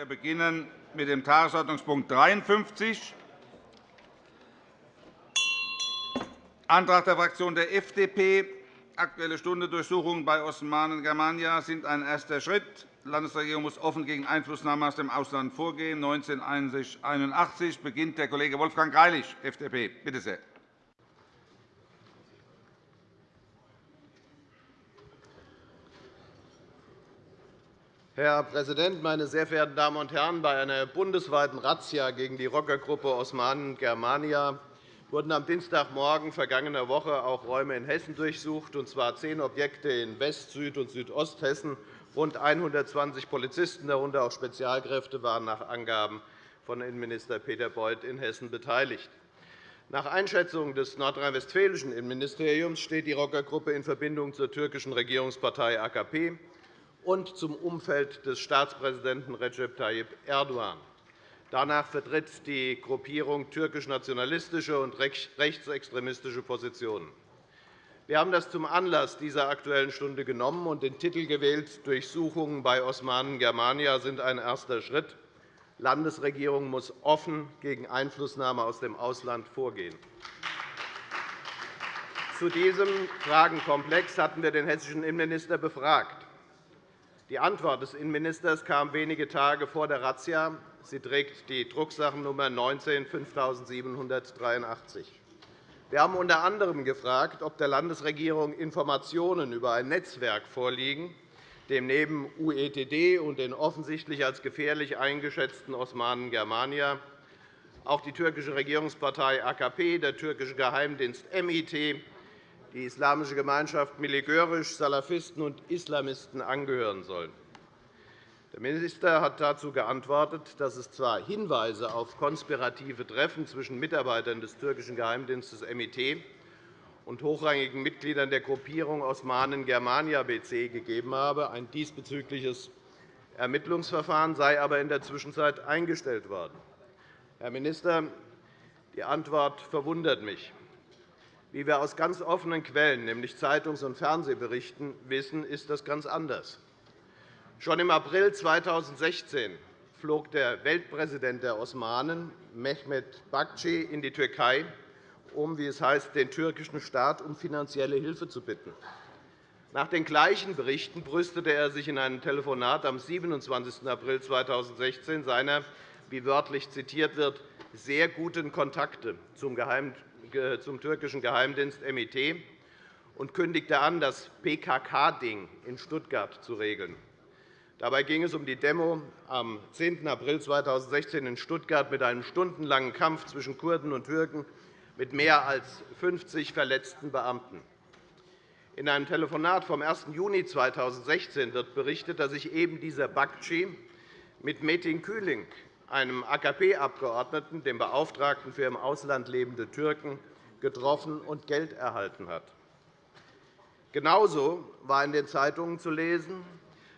Wir beginnen mit dem Tagesordnungspunkt 53, Antrag der Fraktion der FDP. Aktuelle Stunde Durchsuchungen bei Osmanen Germania sind ein erster Schritt. Die Landesregierung muss offen gegen Einflussnahme aus dem Ausland vorgehen. 1981 beginnt der Kollege Wolfgang Greilich, FDP. Bitte sehr. Herr Präsident, meine sehr verehrten Damen und Herren! Bei einer bundesweiten Razzia gegen die Rockergruppe Osmanen Germania wurden am Dienstagmorgen vergangener Woche auch Räume in Hessen durchsucht, und zwar zehn Objekte in West-, Süd- und Südosthessen. Rund 120 Polizisten, darunter auch Spezialkräfte, waren nach Angaben von Innenminister Peter Beuth in Hessen beteiligt. Nach Einschätzung des nordrhein-westfälischen Innenministeriums steht die Rockergruppe in Verbindung zur türkischen Regierungspartei AKP und zum Umfeld des Staatspräsidenten Recep Tayyip Erdogan. Danach vertritt die Gruppierung türkisch-nationalistische und rechtsextremistische Positionen. Wir haben das zum Anlass dieser Aktuellen Stunde genommen und den Titel gewählt, Durchsuchungen bei Osmanen Germania sind ein erster Schritt. Die Landesregierung muss offen gegen Einflussnahme aus dem Ausland vorgehen. Zu diesem Fragenkomplex hatten wir den hessischen Innenminister befragt. Die Antwort des Innenministers kam wenige Tage vor der Razzia. Sie trägt die Drucksachennummer 19 5783. Wir haben unter anderem gefragt, ob der Landesregierung Informationen über ein Netzwerk vorliegen, dem neben UETD und den offensichtlich als gefährlich eingeschätzten Osmanen Germania auch die türkische Regierungspartei AKP, der türkische Geheimdienst MIT die Islamische Gemeinschaft Miligörisch, Salafisten und Islamisten angehören sollen. Der Minister hat dazu geantwortet, dass es zwar Hinweise auf konspirative Treffen zwischen Mitarbeitern des türkischen Geheimdienstes MIT und hochrangigen Mitgliedern der Gruppierung Osmanen Germania BC gegeben habe. Ein diesbezügliches Ermittlungsverfahren sei aber in der Zwischenzeit eingestellt worden. Herr Minister, die Antwort verwundert mich. Wie wir aus ganz offenen Quellen, nämlich Zeitungs- und Fernsehberichten, wissen, ist das ganz anders. Schon im April 2016 flog der Weltpräsident der Osmanen, Mehmet Bakci, in die Türkei, um, wie es heißt, den türkischen Staat um finanzielle Hilfe zu bitten. Nach den gleichen Berichten brüstete er sich in einem Telefonat am 27. April 2016 seiner, wie wörtlich zitiert wird, sehr guten Kontakte zum zum türkischen Geheimdienst MIT und kündigte an, das PKK-Ding in Stuttgart zu regeln. Dabei ging es um die Demo am 10. April 2016 in Stuttgart mit einem stundenlangen Kampf zwischen Kurden und Türken mit mehr als 50 verletzten Beamten. In einem Telefonat vom 1. Juni 2016 wird berichtet, dass sich eben dieser Bakci mit Metin Kühling einem AKP-Abgeordneten, dem Beauftragten für im Ausland lebende Türken, getroffen und Geld erhalten hat. Genauso war in den Zeitungen zu lesen,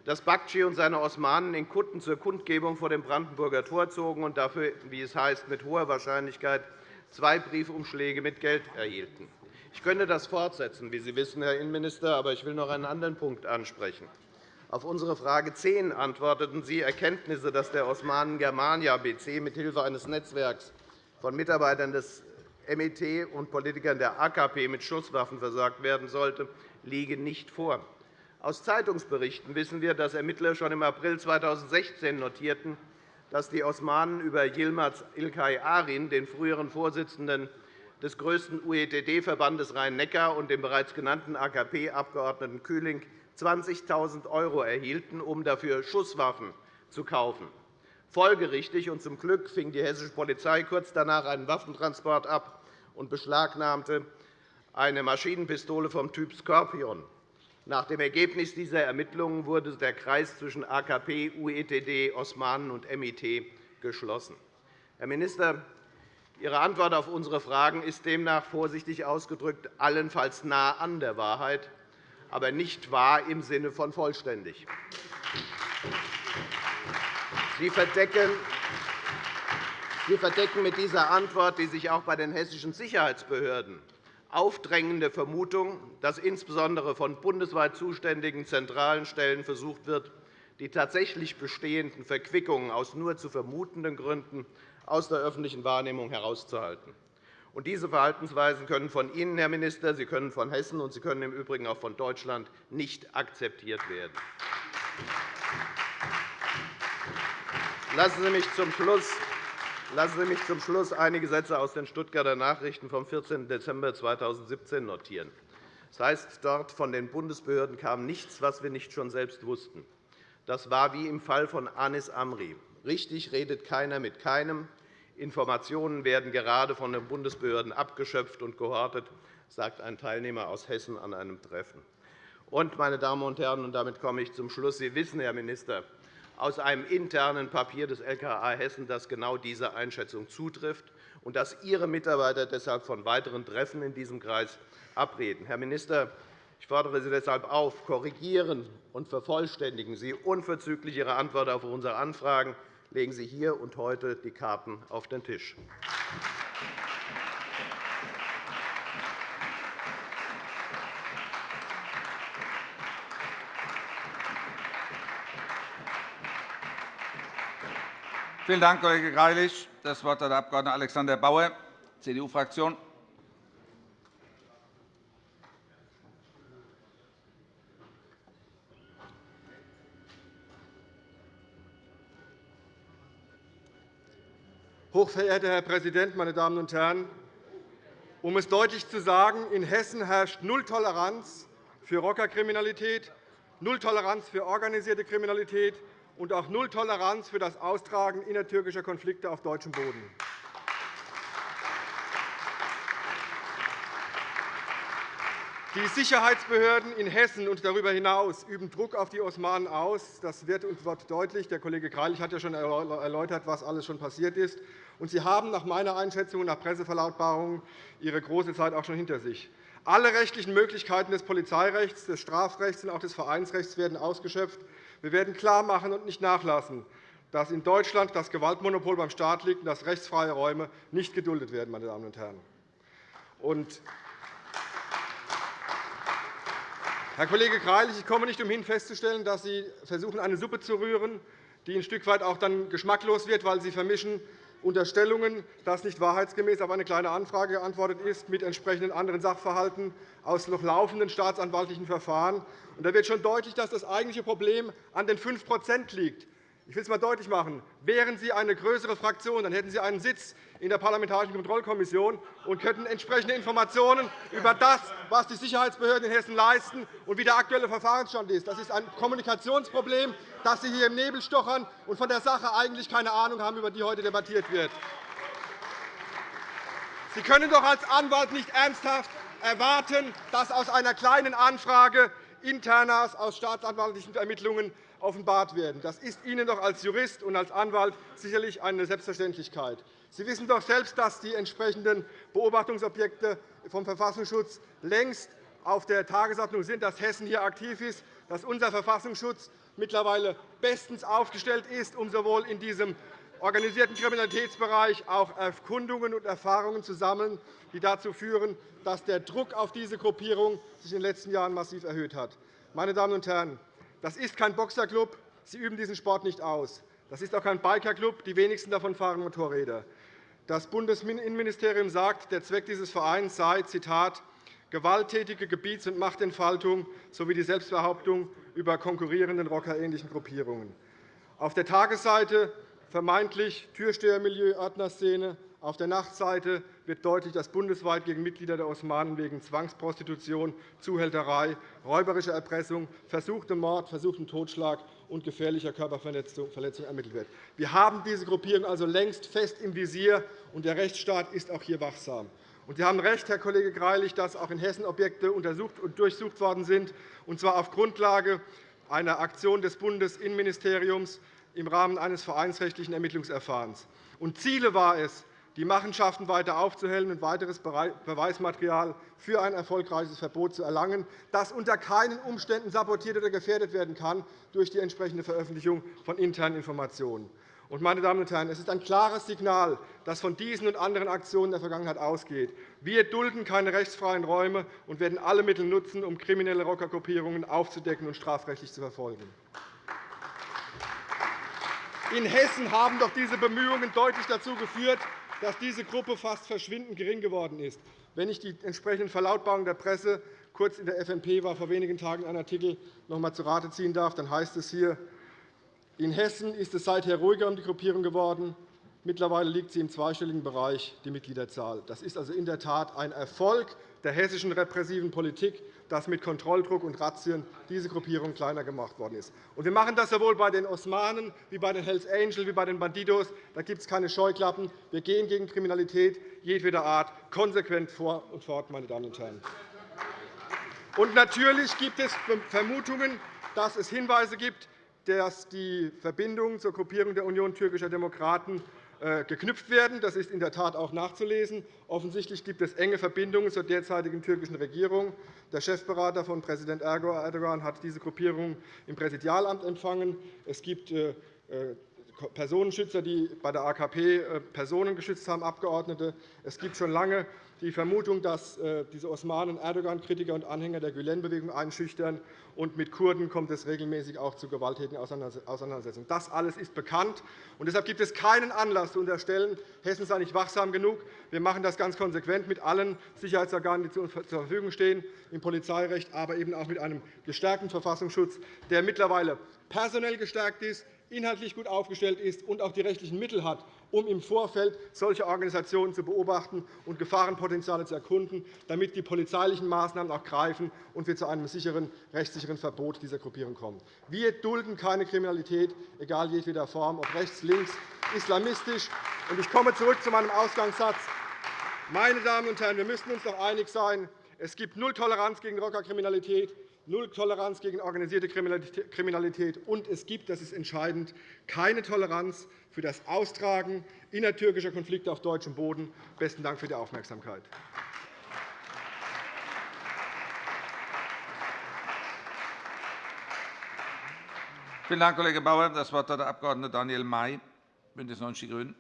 dass Bakci und seine Osmanen in Kutten zur Kundgebung vor dem Brandenburger Tor zogen und dafür, wie es heißt, mit hoher Wahrscheinlichkeit zwei Briefumschläge mit Geld erhielten. Ich könnte das fortsetzen, wie Sie wissen, Herr Innenminister, aber ich will noch einen anderen Punkt ansprechen. Auf unsere Frage 10 antworteten Sie, Erkenntnisse, dass der Osmanen Germania BC mithilfe eines Netzwerks von Mitarbeitern des MIT und Politikern der AKP mit Schusswaffen versorgt werden sollte, liegen nicht vor. Aus Zeitungsberichten wissen wir, dass Ermittler schon im April 2016 notierten, dass die Osmanen über Yilmaz Ilkay Arin, den früheren Vorsitzenden des größten UETD-Verbandes Rhein-Neckar und den bereits genannten AKP-Abgeordneten Kühling 20.000 € erhielten, um dafür Schusswaffen zu kaufen. Folgerichtig und zum Glück fing die hessische Polizei kurz danach einen Waffentransport ab und beschlagnahmte eine Maschinenpistole vom Typ Scorpion. Nach dem Ergebnis dieser Ermittlungen wurde der Kreis zwischen AKP, UETD, Osmanen und MIT geschlossen. Herr Minister, Ihre Antwort auf unsere Fragen ist demnach vorsichtig ausgedrückt allenfalls nah an der Wahrheit aber nicht wahr im Sinne von vollständig. Sie verdecken mit dieser Antwort, die sich auch bei den hessischen Sicherheitsbehörden aufdrängende Vermutung, dass insbesondere von bundesweit zuständigen zentralen Stellen versucht wird, die tatsächlich bestehenden Verquickungen aus nur zu vermutenden Gründen aus der öffentlichen Wahrnehmung herauszuhalten. Und diese Verhaltensweisen können von Ihnen, Herr Minister, Sie können von Hessen und Sie können im Übrigen auch von Deutschland nicht akzeptiert werden. Lassen Sie mich zum Schluss Lassen Sie mich zum Schluss einige Sätze aus den Stuttgarter Nachrichten vom 14. Dezember 2017 notieren. Das heißt dort, von den Bundesbehörden kam nichts, was wir nicht schon selbst wussten. Das war wie im Fall von Anis Amri. Richtig redet keiner mit keinem. Informationen werden gerade von den Bundesbehörden abgeschöpft und gehortet, sagt ein Teilnehmer aus Hessen an einem Treffen. Und, meine Damen und Herren, und damit komme ich zum Schluss. Sie wissen, Herr Minister, aus einem internen Papier des LKA Hessen, dass genau diese Einschätzung zutrifft und dass Ihre Mitarbeiter deshalb von weiteren Treffen in diesem Kreis abreden. Herr Minister, ich fordere Sie deshalb auf, korrigieren und vervollständigen Sie unverzüglich Ihre Antwort auf unsere Anfragen legen Sie hier und heute die Karten auf den Tisch. Vielen Dank, Kollege Greilich. Das Wort hat der Abg. Alexander Bauer, CDU-Fraktion. Hochverehrter Herr Präsident, meine Damen und Herren! Um es deutlich zu sagen, in Hessen herrscht Null Toleranz für Rockerkriminalität, Null Toleranz für organisierte Kriminalität und auch Null Toleranz für das Austragen innertürkischer Konflikte auf deutschem Boden. Die Sicherheitsbehörden in Hessen und darüber hinaus üben Druck auf die Osmanen aus. Das wird uns dort deutlich. Der Kollege Greilich hat ja schon erläutert, was alles schon passiert ist. Und Sie haben nach meiner Einschätzung und nach Presseverlautbarungen Ihre große Zeit auch schon hinter sich. Alle rechtlichen Möglichkeiten des Polizeirechts, des Strafrechts und auch des Vereinsrechts werden ausgeschöpft. Wir werden klarmachen und nicht nachlassen, dass in Deutschland das Gewaltmonopol beim Staat liegt und dass rechtsfreie Räume nicht geduldet werden. Meine Damen und Herren. Herr Kollege Greilich, ich komme nicht umhin festzustellen, dass Sie versuchen, eine Suppe zu rühren, die ein Stück weit auch dann geschmacklos wird, weil Sie vermischen Unterstellungen, dass nicht wahrheitsgemäß auf eine Kleine Anfrage geantwortet ist, mit entsprechenden anderen Sachverhalten aus noch laufenden staatsanwaltlichen Verfahren. da wird schon deutlich, dass das eigentliche Problem an den 5% liegt. Ich will es einmal deutlich machen. Wären Sie eine größere Fraktion, dann hätten Sie einen Sitz in der Parlamentarischen Kontrollkommission und könnten entsprechende Informationen über das, was die Sicherheitsbehörden in Hessen leisten und wie der aktuelle Verfahrensstand ist. Das ist ein Kommunikationsproblem, dass Sie hier im Nebel stochern und von der Sache eigentlich keine Ahnung haben, über die heute debattiert wird. Sie können doch als Anwalt nicht ernsthaft erwarten, dass aus einer kleinen Anfrage Internas aus staatsanwaltlichen Ermittlungen offenbart werden. Das ist Ihnen doch als Jurist und als Anwalt sicherlich eine Selbstverständlichkeit. Sie wissen doch selbst, dass die entsprechenden Beobachtungsobjekte vom Verfassungsschutz längst auf der Tagesordnung sind, dass Hessen hier aktiv ist, dass unser Verfassungsschutz mittlerweile bestens aufgestellt ist, um sowohl in diesem organisierten Kriminalitätsbereich auch Erkundungen und Erfahrungen zu sammeln, die dazu führen, dass der Druck auf diese Gruppierung sich in den letzten Jahren massiv erhöht hat. Meine Damen und Herren, das ist kein Boxerclub. Sie üben diesen Sport nicht aus. Das ist auch kein Bikerclub. Die wenigsten davon fahren Motorräder. Das Bundesinnenministerium sagt, der Zweck dieses Vereins sei, Zitat, gewalttätige Gebiets- und Machtentfaltung sowie die Selbstbehauptung über konkurrierenden rockerähnlichen Gruppierungen. Auf der Tagesseite vermeintlich Türstehermilieu, Ordnerszene, auf der Nachtseite wird deutlich, dass bundesweit gegen Mitglieder der Osmanen wegen Zwangsprostitution, Zuhälterei, räuberischer Erpressung, versuchtem Mord, versuchtem Totschlag und gefährlicher Körperverletzung ermittelt wird. Wir haben diese Gruppierung also längst fest im Visier, und der Rechtsstaat ist auch hier wachsam. Sie haben recht, Herr Kollege Greilich, dass auch in Hessen Objekte untersucht und durchsucht worden sind, und zwar auf Grundlage einer Aktion des Bundesinnenministeriums im Rahmen eines vereinsrechtlichen Ermittlungsverfahrens. Ziele war es, die Machenschaften weiter aufzuhellen und weiteres Beweismaterial für ein erfolgreiches Verbot zu erlangen, das unter keinen Umständen sabotiert oder gefährdet werden kann durch die entsprechende Veröffentlichung von internen Informationen. Meine Damen und Herren, es ist ein klares Signal, das von diesen und anderen Aktionen der Vergangenheit ausgeht. Wir dulden keine rechtsfreien Räume und werden alle Mittel nutzen, um kriminelle Rockergruppierungen aufzudecken und strafrechtlich zu verfolgen. In Hessen haben doch diese Bemühungen deutlich dazu geführt, dass diese Gruppe fast verschwindend gering geworden ist. Wenn ich die entsprechenden Verlautbarungen der Presse kurz in der FNP war vor wenigen Tagen ein Artikel noch einmal zu Rate ziehen darf, dann heißt es hier, in Hessen ist es seither ruhiger um die Gruppierung geworden. Mittlerweile liegt sie im zweistelligen Bereich, die Mitgliederzahl. Das ist also in der Tat ein Erfolg der hessischen repressiven Politik, dass mit Kontrolldruck und Razzien diese Gruppierung kleiner gemacht worden ist. wir machen das sowohl bei den Osmanen wie bei den Hells Angels wie bei den Bandidos. Da gibt es keine Scheuklappen. Wir gehen gegen Kriminalität jedweder Art konsequent vor und fort, meine Damen und Herren. Und natürlich gibt es Vermutungen, dass es Hinweise gibt, dass die Verbindung zur Gruppierung der Union türkischer Demokraten geknüpft werden. Das ist in der Tat auch nachzulesen. Offensichtlich gibt es enge Verbindungen zur derzeitigen türkischen Regierung. Der Chefberater von Präsident Erdogan hat diese Gruppierung im Präsidialamt empfangen. Es gibt äh, äh, Personenschützer, die bei der AKP Personen geschützt haben, Abgeordnete. Es gibt schon lange die Vermutung, dass äh, diese Osmanen Erdogan-Kritiker und Anhänger der Gülen-Bewegung einschüchtern. Und mit Kurden kommt es regelmäßig auch zu gewalttätigen Auseinandersetzungen. Das alles ist bekannt. Und deshalb gibt es keinen Anlass zu unterstellen, Hessen sei nicht wachsam genug. Wir machen das ganz konsequent mit allen Sicherheitsorganen, die zur Verfügung stehen, im Polizeirecht, aber eben auch mit einem gestärkten Verfassungsschutz, der mittlerweile personell gestärkt ist, inhaltlich gut aufgestellt ist und auch die rechtlichen Mittel hat, um im Vorfeld solche Organisationen zu beobachten und Gefahrenpotenziale zu erkunden, damit die polizeilichen Maßnahmen auch greifen und wir zu einem sicheren, rechtssicheren Verbot dieser Gruppierung kommen. Wir dulden keine Kriminalität, egal jedweder Form, ob rechts, links, islamistisch. Ich komme zurück zu meinem Ausgangssatz. Meine Damen und Herren, wir müssen uns doch einig sein, es gibt null Toleranz gegen Rockerkriminalität null Toleranz gegen organisierte Kriminalität, und es gibt, das ist entscheidend, keine Toleranz für das Austragen innertürkischer Konflikte auf deutschem Boden. – Besten Dank für die Aufmerksamkeit. Vielen Dank, Kollege Bauer. Das Wort hat der Abg. Daniel May, BÜNDNIS 90 die GRÜNEN.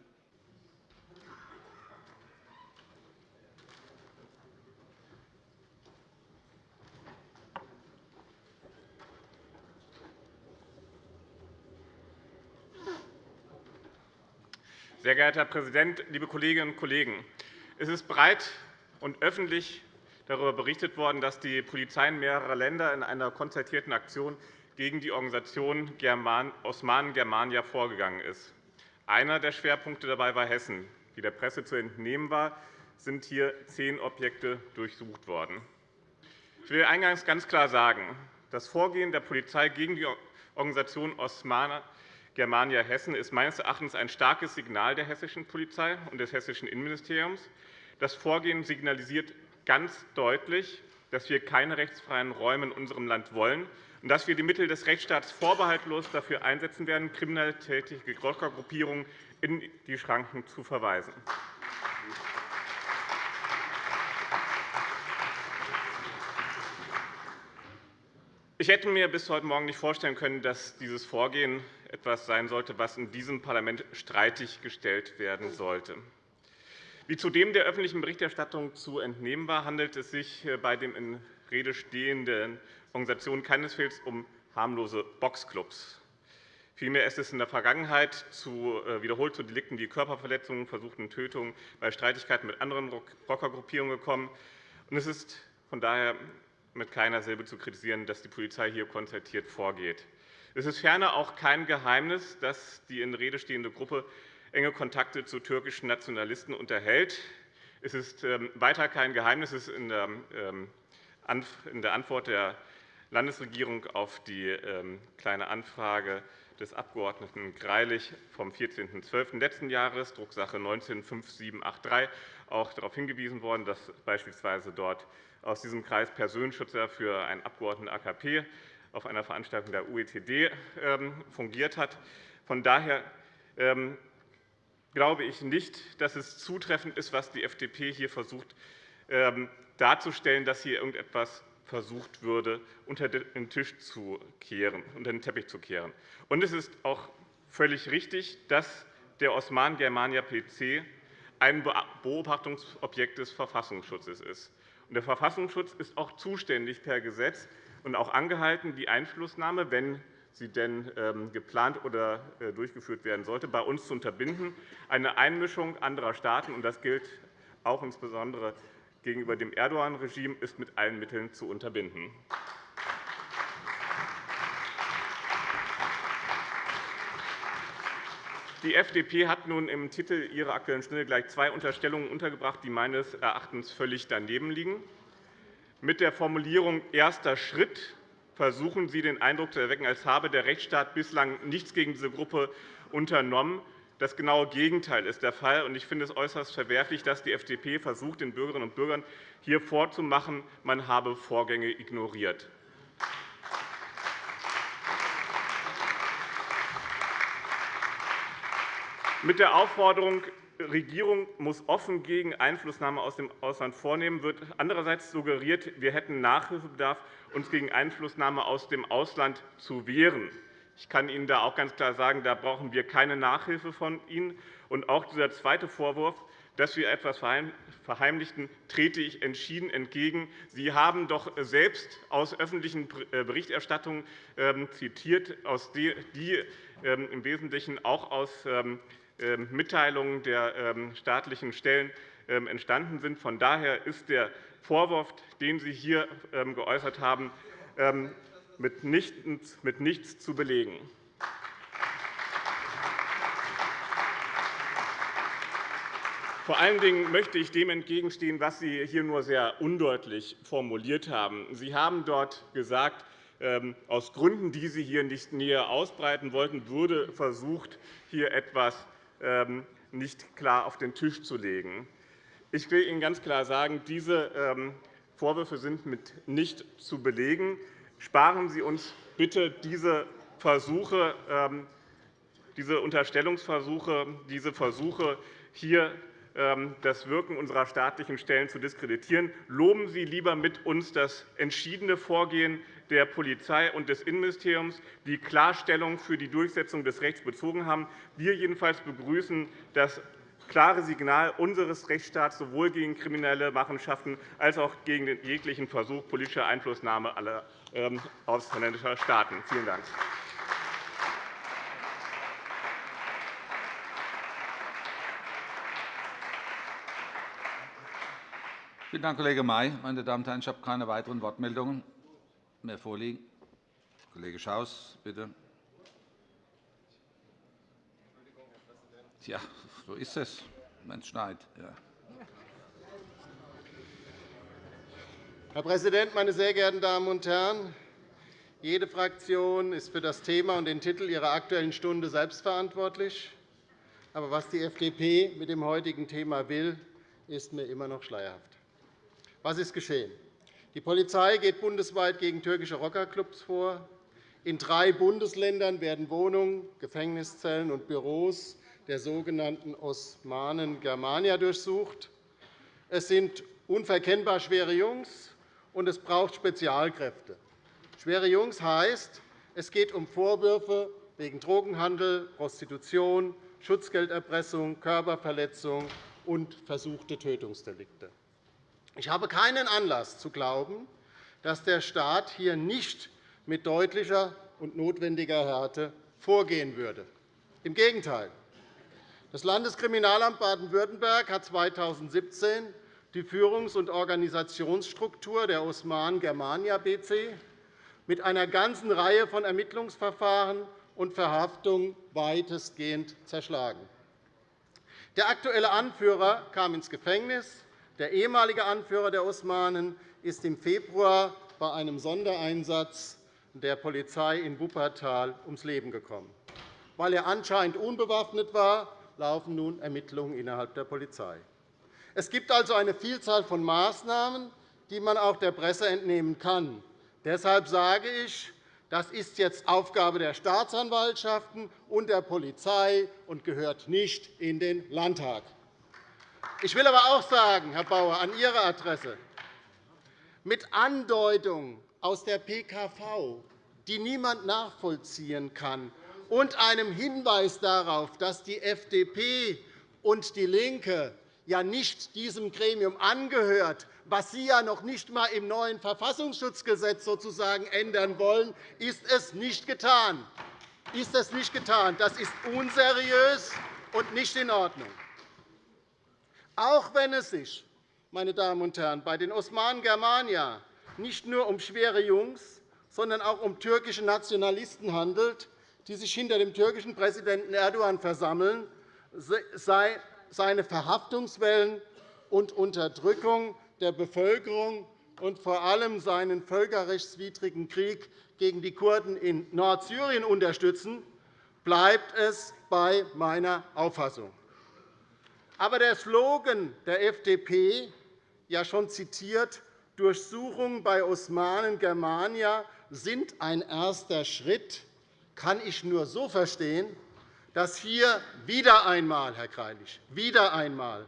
Sehr geehrter Herr Präsident, liebe Kolleginnen und Kollegen! Es ist breit und öffentlich darüber berichtet worden, dass die Polizei mehrerer Länder in einer konzertierten Aktion gegen die Organisation Osmanen Germania vorgegangen ist. Einer der Schwerpunkte dabei war Hessen. Wie der Presse zu entnehmen war, sind hier zehn Objekte durchsucht worden. Ich will eingangs ganz klar sagen, das Vorgehen der Polizei gegen die Organisation Osmanen Germania Hessen ist meines Erachtens ein starkes Signal der hessischen Polizei und des hessischen Innenministeriums. Das Vorgehen signalisiert ganz deutlich, dass wir keine rechtsfreien Räume in unserem Land wollen und dass wir die Mittel des Rechtsstaats vorbehaltlos dafür einsetzen werden, kriminell tätige Rockergruppierungen in die Schranken zu verweisen. Ich hätte mir bis heute Morgen nicht vorstellen können, dass dieses Vorgehen etwas sein sollte, was in diesem Parlament streitig gestellt werden sollte. Wie zudem der öffentlichen Berichterstattung zu entnehmen war, handelt es sich bei den in Rede stehenden Organisationen keinesfalls um harmlose Boxclubs. Vielmehr ist es in der Vergangenheit zu, äh, wiederholt zu Delikten wie Körperverletzungen, versuchten Tötungen bei Streitigkeiten mit anderen Rockergruppierungen gekommen. Es ist von daher mit keiner Silbe zu kritisieren, dass die Polizei hier konzertiert vorgeht. Es ist ferner auch kein Geheimnis, dass die in Rede stehende Gruppe enge Kontakte zu türkischen Nationalisten unterhält. Es ist ähm, weiter kein Geheimnis, es ist in der ähm, Antwort der Landesregierung auf die ähm, Kleine Anfrage des Abg. Greilich vom 14.12. letzten Jahres, Drucksache 19-5783, auch darauf hingewiesen worden, dass beispielsweise dort aus diesem Kreis Personenschützer für einen Abgeordneten AKP auf einer Veranstaltung der UETD ähm, fungiert hat. Von daher ähm, glaube ich nicht, dass es zutreffend ist, was die FDP hier versucht darzustellen, dass hier irgendetwas versucht würde, unter den Tisch zu kehren, unter den Teppich zu kehren. Und es ist auch völlig richtig, dass der Osman Germania PC ein Beobachtungsobjekt des Verfassungsschutzes ist. Der Verfassungsschutz ist auch zuständig per Gesetz und auch angehalten, die Einflussnahme, wenn sie denn ähm, geplant oder äh, durchgeführt werden sollte, bei uns zu unterbinden. Eine Einmischung anderer Staaten, und das gilt auch insbesondere gegenüber dem Erdogan-Regime, ist mit allen Mitteln zu unterbinden. Die FDP hat nun im Titel ihrer Aktuellen Stunde gleich zwei Unterstellungen untergebracht, die meines Erachtens völlig daneben liegen. Mit der Formulierung erster Schritt versuchen Sie, den Eindruck zu erwecken, als habe der Rechtsstaat bislang nichts gegen diese Gruppe unternommen. Das genaue Gegenteil ist der Fall. Ich finde es äußerst verwerflich, dass die FDP versucht, den Bürgerinnen und Bürgern hier vorzumachen, man habe Vorgänge ignoriert. Mit der Aufforderung, Regierung muss offen gegen Einflussnahme aus dem Ausland vornehmen, wird andererseits suggeriert, wir hätten Nachhilfebedarf, uns gegen Einflussnahme aus dem Ausland zu wehren. Ich kann Ihnen da auch ganz klar sagen, da brauchen wir keine Nachhilfe von Ihnen. Und auch dieser zweite Vorwurf, dass wir etwas verheimlichten, trete ich entschieden entgegen. Sie haben doch selbst aus öffentlichen äh, Berichterstattungen ähm, zitiert, die ähm, im Wesentlichen auch aus ähm, Mitteilungen der staatlichen Stellen entstanden sind. Von daher ist der Vorwurf, den Sie hier geäußert haben, mit nichts zu belegen. Vor allen Dingen möchte ich dem entgegenstehen, was Sie hier nur sehr undeutlich formuliert haben. Sie haben dort gesagt, aus Gründen, die Sie hier nicht näher ausbreiten wollten, würde versucht, hier etwas ähm, nicht klar auf den Tisch zu legen. Ich will Ihnen ganz klar sagen, diese ähm, Vorwürfe sind mit nicht zu belegen. Sparen Sie uns bitte diese Versuche, ähm, diese Unterstellungsversuche, diese Versuche, hier ähm, das Wirken unserer staatlichen Stellen zu diskreditieren. Loben Sie lieber mit uns das entschiedene Vorgehen der Polizei und des Innenministeriums, die Klarstellung für die Durchsetzung des Rechts bezogen haben. Wir jedenfalls begrüßen das klare Signal unseres Rechtsstaats sowohl gegen kriminelle Machenschaften als auch gegen jeglichen Versuch politischer Einflussnahme aller ähm, ausländischer Staaten. Vielen Dank. Vielen Dank, Kollege May. Meine Damen und Herren, ich habe keine weiteren Wortmeldungen mehr vorliegen. Kollege Schaus, bitte. Ja, so ist es, wenn es schneit. Ja. Herr Präsident, meine sehr geehrten Damen und Herren! Jede Fraktion ist für das Thema und den Titel ihrer Aktuellen Stunde selbstverantwortlich. Aber was die FDP mit dem heutigen Thema will, ist mir immer noch schleierhaft. Was ist geschehen? Die Polizei geht bundesweit gegen türkische Rockerclubs vor. In drei Bundesländern werden Wohnungen, Gefängniszellen und Büros der sogenannten Osmanen Germania durchsucht. Es sind unverkennbar schwere Jungs, und es braucht Spezialkräfte. Schwere Jungs heißt, es geht um Vorwürfe wegen Drogenhandel, Prostitution, Schutzgelderpressung, Körperverletzung und versuchte Tötungsdelikte. Ich habe keinen Anlass zu glauben, dass der Staat hier nicht mit deutlicher und notwendiger Härte vorgehen würde. Im Gegenteil. Das Landeskriminalamt Baden-Württemberg hat 2017 die Führungs- und Organisationsstruktur der Osman Germania BC mit einer ganzen Reihe von Ermittlungsverfahren und Verhaftungen weitestgehend zerschlagen. Der aktuelle Anführer kam ins Gefängnis, der ehemalige Anführer der Osmanen ist im Februar bei einem Sondereinsatz der Polizei in Wuppertal ums Leben gekommen. Weil er anscheinend unbewaffnet war, laufen nun Ermittlungen innerhalb der Polizei. Es gibt also eine Vielzahl von Maßnahmen, die man auch der Presse entnehmen kann. Deshalb sage ich, das ist jetzt Aufgabe der Staatsanwaltschaften und der Polizei und gehört nicht in den Landtag. Ich will aber auch sagen, Herr Bauer, an Ihre Adresse, mit Andeutungen aus der PKV, die niemand nachvollziehen kann, und einem Hinweis darauf, dass die FDP und DIE LINKE ja nicht diesem Gremium angehört, was Sie ja noch nicht einmal im neuen Verfassungsschutzgesetz sozusagen ändern wollen, ist es nicht getan. Ist es nicht getan. Das ist unseriös und nicht in Ordnung. Auch wenn es sich, meine Damen und Herren, bei den Osmanen Germania nicht nur um schwere Jungs, sondern auch um türkische Nationalisten handelt, die sich hinter dem türkischen Präsidenten Erdogan versammeln, sei seine Verhaftungswellen und Unterdrückung der Bevölkerung und vor allem seinen völkerrechtswidrigen Krieg gegen die Kurden in Nordsyrien unterstützen, bleibt es bei meiner Auffassung. Aber der Slogan der FDP, ja schon zitiert, Durchsuchungen bei Osmanen Germania sind ein erster Schritt, kann ich nur so verstehen, dass hier wieder einmal, Herr Greilich, wieder einmal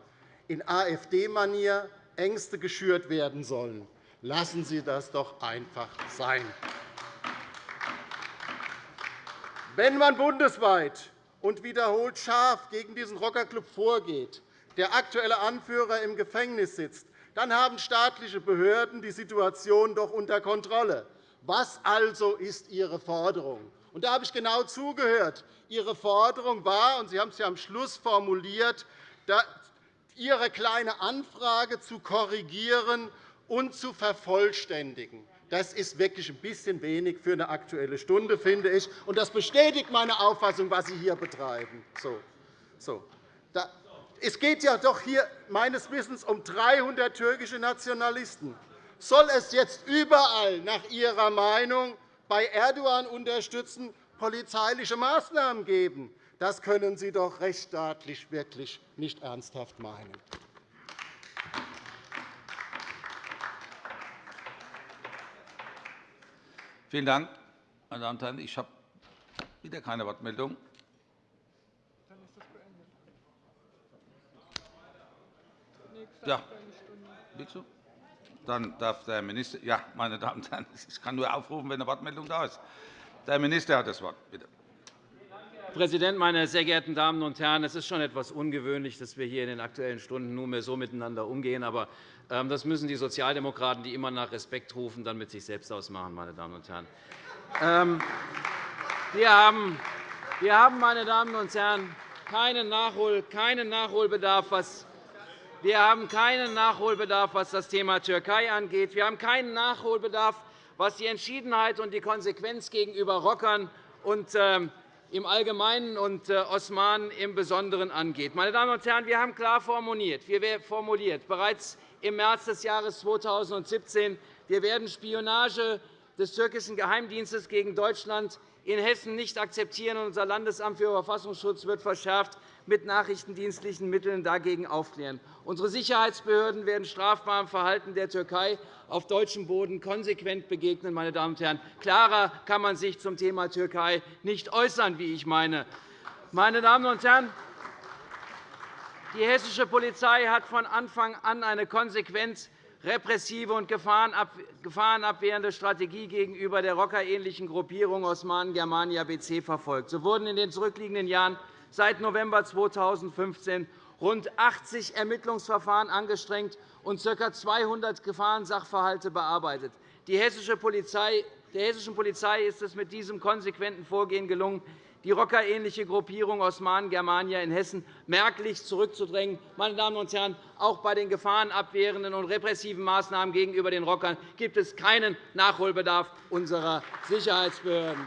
in AfD-Manier Ängste geschürt werden sollen. Lassen Sie das doch einfach sein. Wenn man bundesweit und wiederholt scharf gegen diesen Rockerclub vorgeht, der aktuelle Anführer im Gefängnis sitzt, dann haben staatliche Behörden die Situation doch unter Kontrolle. Was also ist Ihre Forderung? Und da habe ich genau zugehört. Ihre Forderung war, und Sie haben es ja am Schluss formuliert, Ihre kleine Anfrage zu korrigieren und zu vervollständigen. Das ist wirklich ein bisschen wenig für eine Aktuelle Stunde, finde ich. Und das bestätigt meine Auffassung, was Sie hier betreiben. So. So. Es geht ja doch hier meines Wissens um 300 türkische Nationalisten. Soll es jetzt überall nach Ihrer Meinung bei Erdogan unterstützen polizeiliche Maßnahmen geben? Das können Sie doch rechtsstaatlich wirklich nicht ernsthaft meinen. Vielen Dank, meine Damen und Herren. Ich habe wieder keine Wortmeldung. Ja. Dann darf der Minister. Ja, meine Damen und Herren, ich kann nur aufrufen, wenn eine Wortmeldung da ist. Der Minister hat das Wort. Bitte. Herr Präsident, meine sehr geehrten Damen und Herren! Es ist schon etwas ungewöhnlich, dass wir hier in den Aktuellen Stunden nunmehr so miteinander umgehen. Aber ähm, das müssen die Sozialdemokraten, die immer nach Respekt rufen, dann mit sich selbst ausmachen. Meine Damen und Herren. Ähm, wir haben, meine Damen und Herren, keinen Nachholbedarf, was wir haben keinen Nachholbedarf, was das Thema Türkei angeht. Wir haben keinen Nachholbedarf, was die Entschiedenheit und die Konsequenz gegenüber Rockern und ähm, im Allgemeinen und äh, Osmanen im Besonderen angeht. Meine Damen und Herren, wir haben klar formuliert, wir formuliert bereits im März des Jahres 2017, wir werden Spionage des türkischen Geheimdienstes gegen Deutschland in Hessen nicht akzeptieren. Unser Landesamt für Verfassungsschutz wird verschärft mit nachrichtendienstlichen Mitteln dagegen aufklären. Unsere Sicherheitsbehörden werden strafbarem Verhalten der Türkei auf deutschem Boden konsequent begegnen. Meine Damen und Herren. Klarer kann man sich zum Thema Türkei nicht äußern, wie ich meine. Meine Damen und Herren, die hessische Polizei hat von Anfang an eine konsequent repressive und gefahrenabwehrende Strategie gegenüber der rockerähnlichen Gruppierung Osmanen Germania BC verfolgt. So wurden in den zurückliegenden Jahren seit November 2015 rund 80 Ermittlungsverfahren angestrengt und ca. 200 Gefahrensachverhalte bearbeitet. Die hessische Polizei der hessischen Polizei ist es mit diesem konsequenten Vorgehen gelungen, die rockerähnliche Gruppierung Osmanen Germania in Hessen merklich zurückzudrängen. Meine Damen und Herren, auch bei den gefahrenabwehrenden und repressiven Maßnahmen gegenüber den Rockern gibt es keinen Nachholbedarf unserer Sicherheitsbehörden.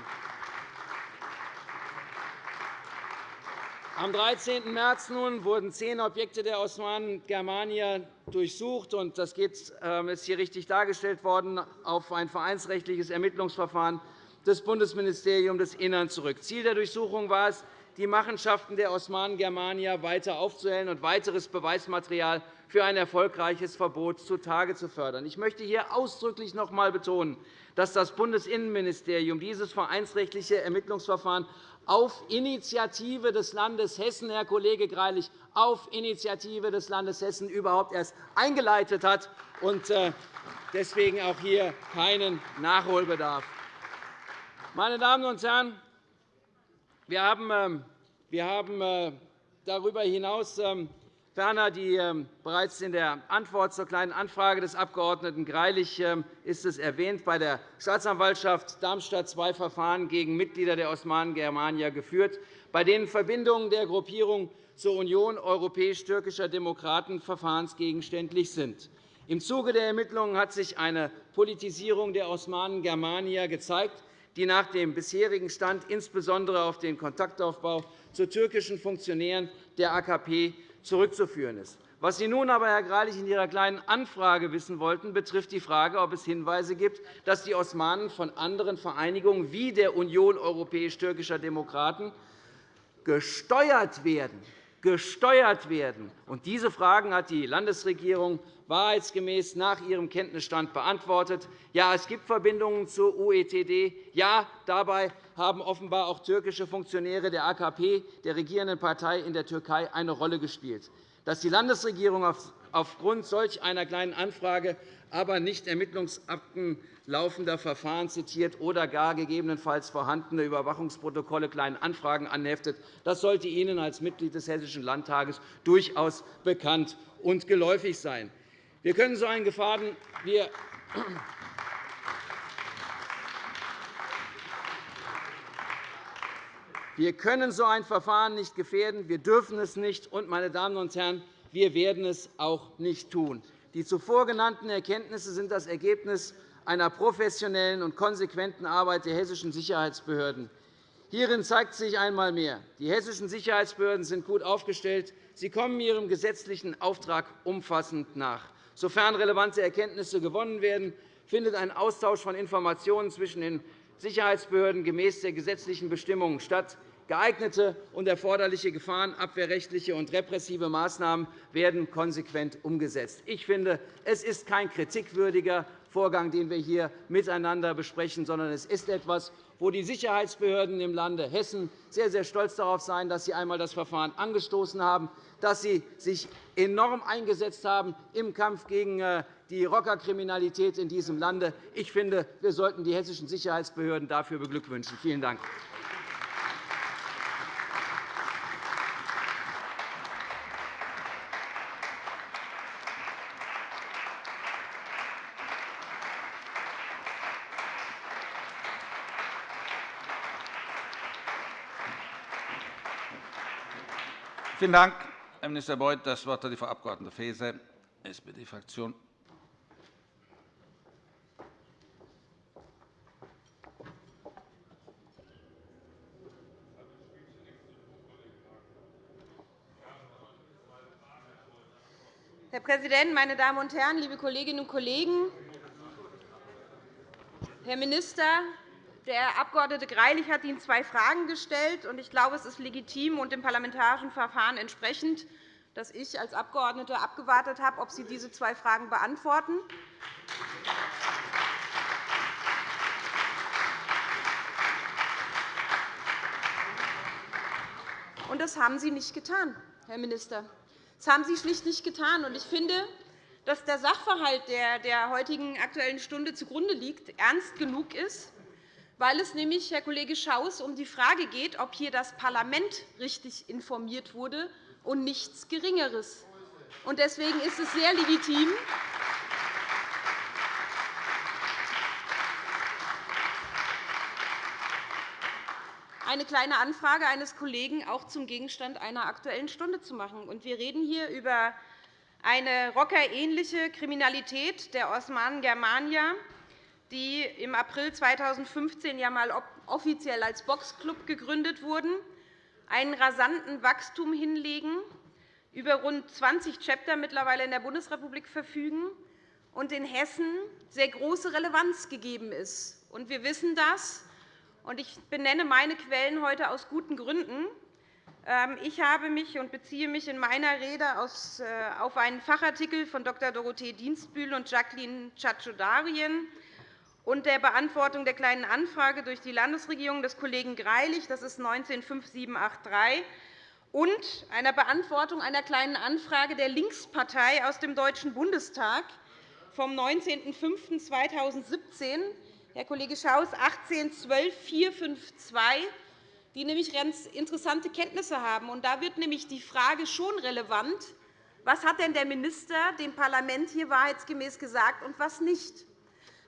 Am 13. März nun wurden zehn Objekte der Osmanen Germania durchsucht. Das ähm, ist hier richtig dargestellt worden auf ein vereinsrechtliches Ermittlungsverfahren des Bundesministeriums des Innern zurück. Ziel der Durchsuchung war es, die Machenschaften der Osmanen Germania weiter aufzuhellen und weiteres Beweismaterial für ein erfolgreiches Verbot zutage zu fördern. Ich möchte hier ausdrücklich noch einmal betonen, dass das Bundesinnenministerium dieses vereinsrechtliche Ermittlungsverfahren auf Initiative des Landes Hessen, Herr Kollege Greilich, auf Initiative des Landes Hessen überhaupt erst eingeleitet hat und äh, deswegen auch hier keinen Nachholbedarf. Meine Damen und Herren, wir haben, ähm, äh, darüber hinaus ähm, Ferner die, ähm, bereits in der Antwort zur Kleinen Anfrage des Abg. Greilich ist es erwähnt, bei der Staatsanwaltschaft Darmstadt zwei Verfahren gegen Mitglieder der Osmanen Germania geführt, bei denen Verbindungen der Gruppierung zur Union europäisch-türkischer Demokraten verfahrensgegenständlich sind. Im Zuge der Ermittlungen hat sich eine Politisierung der Osmanen Germania gezeigt, die nach dem bisherigen Stand insbesondere auf den Kontaktaufbau zu türkischen Funktionären der AKP zurückzuführen ist. Was Sie nun aber, Herr Greilich, in Ihrer Kleinen Anfrage wissen wollten, betrifft die Frage, ob es Hinweise gibt, dass die Osmanen von anderen Vereinigungen wie der Union europäisch-türkischer Demokraten gesteuert werden. Gesteuert werden. diese Fragen hat die Landesregierung wahrheitsgemäß nach ihrem Kenntnisstand beantwortet. Ja, es gibt Verbindungen zur UETD. Ja, dabei haben offenbar auch türkische Funktionäre der AKP, der regierenden Partei in der Türkei, eine Rolle gespielt. Dass die Landesregierung aufgrund solch einer Kleinen Anfrage aber nicht Ermittlungsakten laufender Verfahren zitiert oder gar gegebenenfalls vorhandene Überwachungsprotokolle Kleinen Anfragen anheftet, das sollte Ihnen als Mitglied des Hessischen Landtages durchaus bekannt und geläufig sein. Wir können so einen Gefahren wir Wir können so ein Verfahren nicht gefährden. Wir dürfen es nicht. Und, meine Damen und Herren, wir werden es auch nicht tun. Die zuvor genannten Erkenntnisse sind das Ergebnis einer professionellen und konsequenten Arbeit der hessischen Sicherheitsbehörden. Hierin zeigt sich einmal mehr, die hessischen Sicherheitsbehörden sind gut aufgestellt. Sie kommen ihrem gesetzlichen Auftrag umfassend nach. Sofern relevante Erkenntnisse gewonnen werden, findet ein Austausch von Informationen zwischen den Sicherheitsbehörden gemäß der gesetzlichen Bestimmungen statt. Geeignete und erforderliche gefahrenabwehrrechtliche und repressive Maßnahmen werden konsequent umgesetzt. Ich finde, es ist kein kritikwürdiger Vorgang, den wir hier miteinander besprechen, sondern es ist etwas, wo die Sicherheitsbehörden im Lande Hessen sehr, sehr stolz darauf sein, dass sie einmal das Verfahren angestoßen haben, dass sie sich enorm eingesetzt haben im Kampf gegen äh, die Rockerkriminalität in diesem Lande. Ich finde, wir sollten die hessischen Sicherheitsbehörden dafür beglückwünschen. Vielen Dank. Vielen Dank, Herr Minister Beuth. Das Wort hat die Frau Abg. Faeser, SPD-Fraktion. Herr Präsident, meine Damen und Herren, liebe Kolleginnen und Kollegen! Herr Minister, der Abg. Greilich hat Ihnen zwei Fragen gestellt. Ich glaube, es ist legitim und dem parlamentarischen Verfahren entsprechend, dass ich als Abgeordnete abgewartet habe, ob Sie diese zwei Fragen beantworten. Und das haben Sie nicht getan, Herr Minister. Das haben Sie schlicht nicht getan. Ich finde, dass der Sachverhalt, der der heutigen Aktuellen Stunde zugrunde liegt, ernst genug ist, weil es nämlich, Herr Kollege Schaus, um die Frage geht, ob hier das Parlament richtig informiert wurde und nichts Geringeres. Deswegen ist es sehr legitim, eine Kleine Anfrage eines Kollegen auch zum Gegenstand einer Aktuellen Stunde zu machen. Wir reden hier über eine rockerähnliche Kriminalität der Osmanen Germania, die im April 2015 ja einmal offiziell als Boxclub gegründet wurden, einen rasanten Wachstum hinlegen, über rund 20 Chapter mittlerweile in der Bundesrepublik verfügen und in Hessen sehr große Relevanz gegeben ist. Wir wissen das, und ich benenne meine Quellen heute aus guten Gründen. Ähm, ich habe mich und beziehe mich in meiner Rede äh, auf einen Fachartikel von Dr. Dorothee Dienstbühl und Jacqueline Chachodarien und der Beantwortung der Kleinen Anfrage durch die Landesregierung des Kollegen Greilich, das ist 19-5783, und einer Beantwortung einer Kleinen Anfrage der Linkspartei aus dem Deutschen Bundestag vom 19.05.2017, Herr Kollege Schaus, 18-12-452, die nämlich ganz interessante Kenntnisse haben. Da wird nämlich die Frage schon relevant, was hat denn der Minister dem Parlament hier wahrheitsgemäß gesagt und was nicht.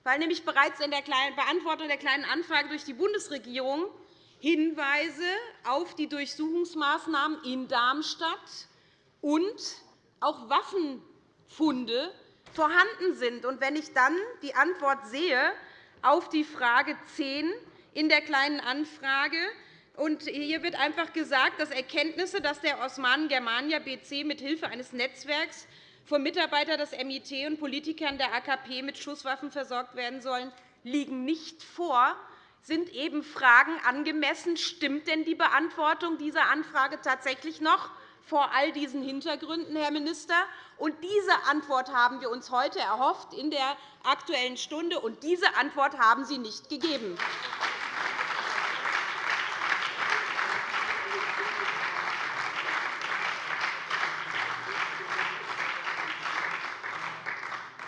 Weil nämlich bereits in der Beantwortung der Kleinen Anfrage durch die Bundesregierung Hinweise auf die Durchsuchungsmaßnahmen in Darmstadt und auch Waffenfunde vorhanden sind. wenn ich dann die Antwort sehe auf die Frage 10 in der Kleinen Anfrage, und hier wird einfach gesagt, dass Erkenntnisse, dass der Osmanen Germania BC mithilfe eines Netzwerks von Mitarbeitern des MIT und Politikern der AKP mit Schusswaffen versorgt werden sollen, liegen nicht vor sind eben Fragen angemessen. Stimmt denn die Beantwortung dieser Anfrage tatsächlich noch vor all diesen Hintergründen, Herr Minister? Und diese Antwort haben wir uns heute erhofft in der Aktuellen Stunde, und diese Antwort haben Sie nicht gegeben.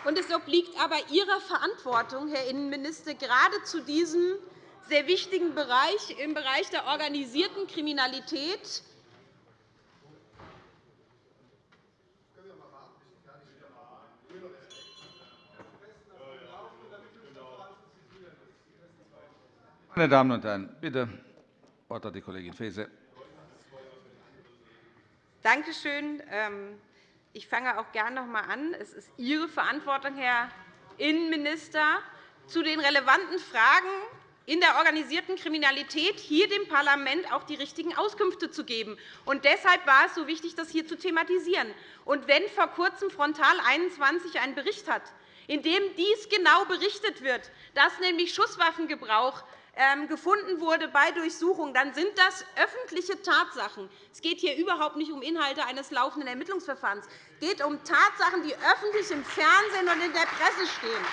Und es obliegt aber Ihrer Verantwortung, Herr Innenminister, gerade zu diesem sehr wichtigen Bereich, im Bereich der organisierten Kriminalität, Meine Damen und Herren, bitte, Wort hat die Kollegin Faeser. Danke schön. Ich fange auch gerne noch einmal an. Es ist Ihre Verantwortung, Herr Innenminister, zu den relevanten Fragen in der organisierten Kriminalität hier dem Parlament auch die richtigen Auskünfte zu geben. Und deshalb war es so wichtig, das hier zu thematisieren. Und wenn vor kurzem Frontal 21 einen Bericht hat, in dem dies genau berichtet wird, dass nämlich Schusswaffengebrauch gefunden wurde bei Durchsuchungen, dann sind das öffentliche Tatsachen. Es geht hier überhaupt nicht um Inhalte eines laufenden Ermittlungsverfahrens. Es geht um Tatsachen, die öffentlich im Fernsehen und in der Presse stehen.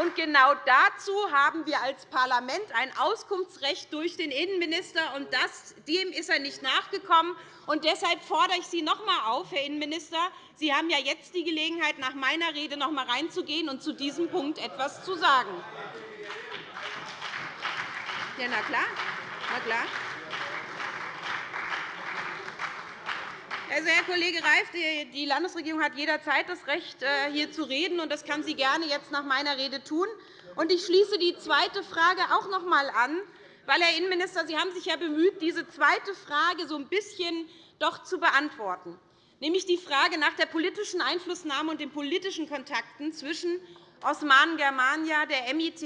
Und genau dazu haben wir als Parlament ein Auskunftsrecht durch den Innenminister, und dem ist er nicht nachgekommen. Und deshalb fordere ich Sie noch einmal auf, Herr Innenminister. Sie haben ja jetzt die Gelegenheit, nach meiner Rede noch einmal reinzugehen und zu diesem Punkt etwas zu sagen. Ja, na klar. Na klar. Also, Herr Kollege Reif, die Landesregierung hat jederzeit das Recht, äh, hier zu reden, und das kann sie gerne jetzt nach meiner Rede tun. Ich schließe die zweite Frage auch noch einmal an, weil, Herr Innenminister, Sie haben sich ja bemüht, diese zweite Frage so ein bisschen doch zu beantworten, nämlich die Frage nach der politischen Einflussnahme und den politischen Kontakten zwischen Osmanen Germania, der MIT,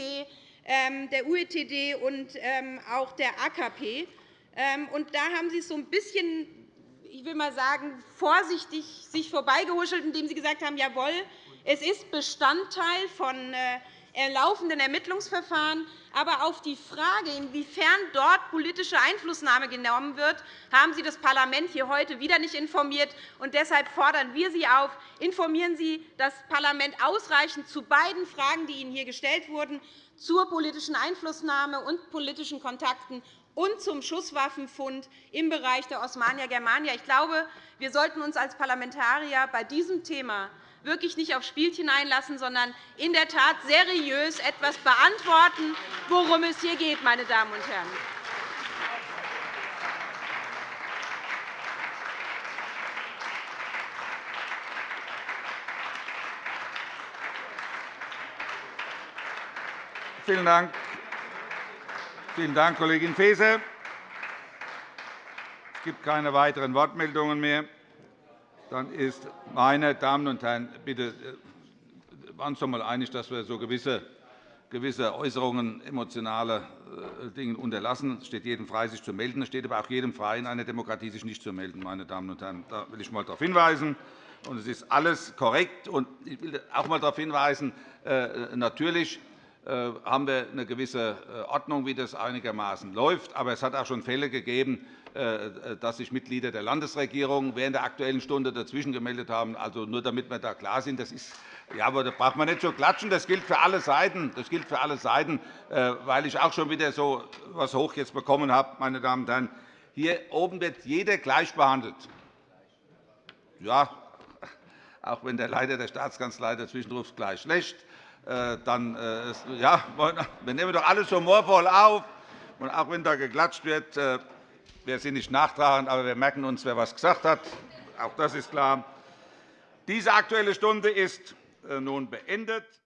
ähm, der UETD und ähm, auch der AKP. Ähm, da haben Sie es so ein bisschen ich will mal sagen, vorsichtig sich vorbeigehuschelt, indem Sie gesagt haben, jawohl, es ist Bestandteil von äh, laufenden Ermittlungsverfahren. Aber auf die Frage, inwiefern dort politische Einflussnahme genommen wird, haben Sie das Parlament hier heute wieder nicht informiert. Und deshalb fordern wir Sie auf, informieren Sie das Parlament ausreichend zu beiden Fragen, die Ihnen hier gestellt wurden, zur politischen Einflussnahme und politischen Kontakten und zum Schusswaffenfund im Bereich der Osmania Germania. Ich glaube, wir sollten uns als Parlamentarier bei diesem Thema wirklich nicht auf Spielchen einlassen, sondern in der Tat seriös etwas beantworten, worum es hier geht. Meine Damen und Herren. Vielen Dank. Vielen Dank, Kollegin Faeser. Es gibt keine weiteren Wortmeldungen mehr. Dann ist, meine Damen und Herren, bitte äh, waren uns doch einmal einig, dass wir so gewisse, gewisse Äußerungen, emotionale äh, Dinge unterlassen. Es steht jedem frei, sich zu melden. Es steht aber auch jedem frei, in einer Demokratie sich nicht zu melden. Meine Damen und Herren. Da will ich einmal darauf hinweisen. es ist alles korrekt. ich will auch einmal darauf hinweisen, äh, natürlich haben wir eine gewisse Ordnung, wie das einigermaßen läuft. Aber es hat auch schon Fälle gegeben, dass sich Mitglieder der Landesregierung während der Aktuellen Stunde dazwischen gemeldet haben. Also nur damit wir da klar sind, das ist ja, aber da braucht man nicht so klatschen. Das gilt für alle Seiten. Das gilt für alle Seiten, weil ich auch schon wieder so etwas hoch jetzt bekommen habe, meine Damen und Herren. Hier oben wird jeder gleich behandelt. Ja, auch wenn der Leiter der Staatskanzlei dazwischen ruft, gleich schlecht. Äh, dann äh, ja, wir nehmen doch alles humorvoll auf. Und auch wenn da geklatscht wird, äh, wir sind nicht nachtragend, aber wir merken uns, wer etwas gesagt hat. Auch das ist klar. Diese Aktuelle Stunde ist äh, nun beendet.